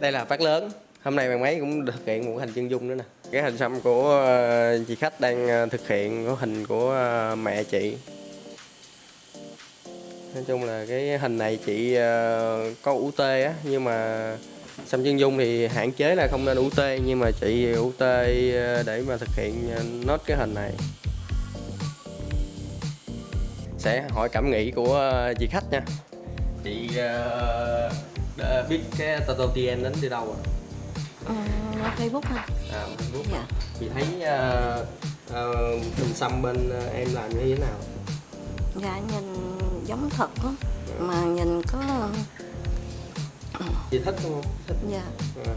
đây là phát lớn. Hôm nay bạn máy cũng thực hiện một hình chân dung nữa nè. Cái hình xăm của ờ, chị khách đang ờ, thực hiện có hình của ờ, mẹ chị. Nói chung là cái hình này chị có có UT á nhưng mà xăm chân dung thì hạn chế là không nên UT nhưng mà chị UT tê để mà thực hiện nốt cái hình này. Sẽ hỏi cảm nghĩ của chị khách nha. Chị uh, biết cái Tattoo TN đến từ đâu à? Ờ, Facebook hả? À, Facebook Dạ. Chị thấy uh, hình xăm bên ờ, em làm như thế nào? Dạ nhìn giống thật lắm Mà nhìn có Chị thích không? Thích. Dạ À.